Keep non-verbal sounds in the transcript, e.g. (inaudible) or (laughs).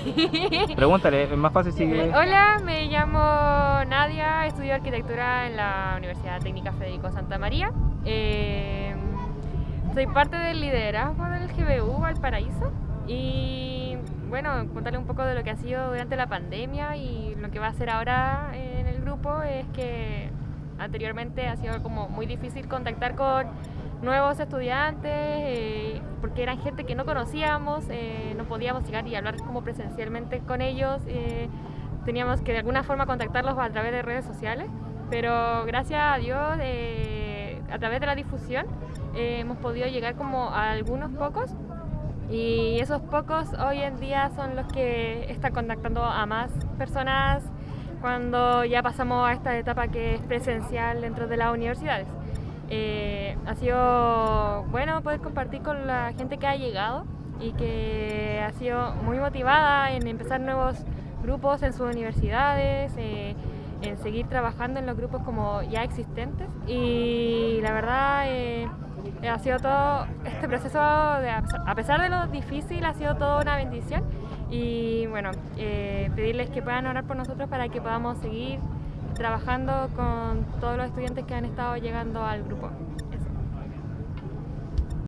(laughs) Pregúntale, es más fácil si... Hola, me llamo Nadia, estudio arquitectura en la Universidad Técnica Federico Santa María. Eh, soy parte del liderazgo del GBU Valparaíso y bueno, contarle un poco de lo que ha sido durante la pandemia y lo que va a ser ahora en el grupo es que anteriormente ha sido como muy difícil contactar con nuevos estudiantes eh, porque eran gente que no conocíamos, eh, no podíamos llegar y hablar como presencialmente con ellos, eh, teníamos que de alguna forma contactarlos a través de redes sociales, pero gracias a Dios a través de la difusión hemos podido llegar como a algunos pocos y esos pocos hoy en día son los que están contactando a más personas cuando ya pasamos a esta etapa que es presencial dentro de las universidades. Eh, ha sido bueno poder compartir con la gente que ha llegado y que ha sido muy motivada en empezar nuevos grupos en sus universidades, eh, en seguir trabajando en los grupos como ya existentes y la verdad eh, ha sido todo este proceso, a pesar de lo difícil, ha sido toda una bendición y bueno, eh, pedirles que puedan orar por nosotros para que podamos seguir trabajando con todos los estudiantes que han estado llegando al grupo.